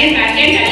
agenda, agenda.